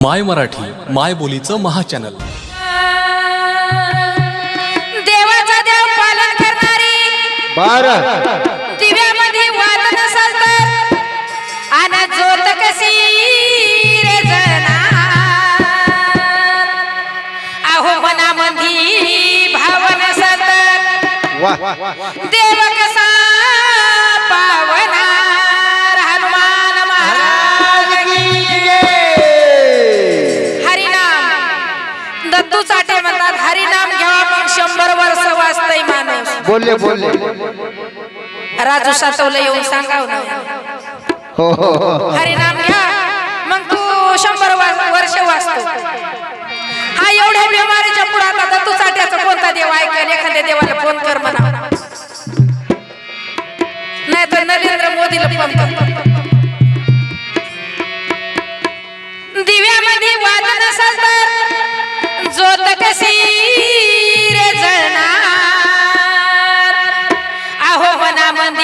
माय मराठी माय बोलीचं महाचॅनल. देवाचा देव पालन करणारी बार दिव्यामध्ये वादन साजर कशी रे अहो भावन देव शंभर वर्ष वाचतय माणूस. बोलले बोलले. राजू सातवलं येऊन सांगाव ना. हो, हो, हो हरिनाम घ्या. मग तू शंभर वर्ष वाचतो. हा एवढ्या बिमारीच्या पुढात आता तू साठ्याचा कोणता देव ऐकल? एखाद्या देवाला फोन कर म्हणा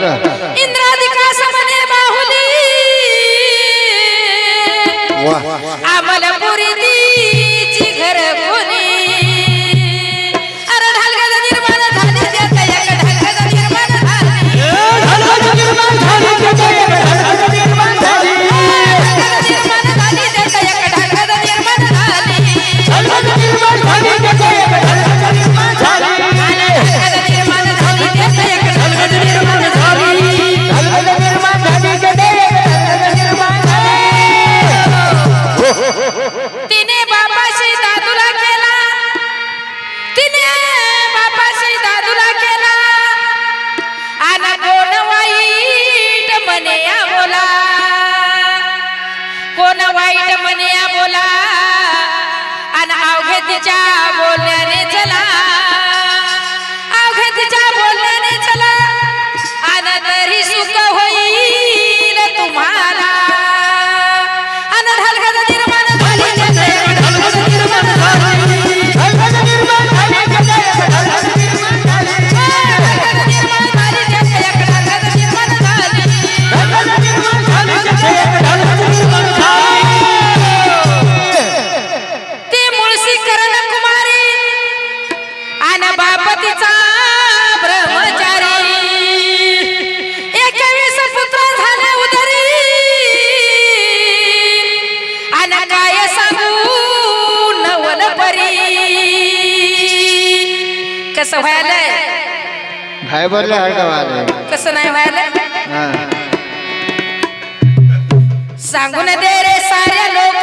cara. पतीचा पुत्र उदरी. काय सांगू कसं कसं नाही सांगून दे रे सारे लोक.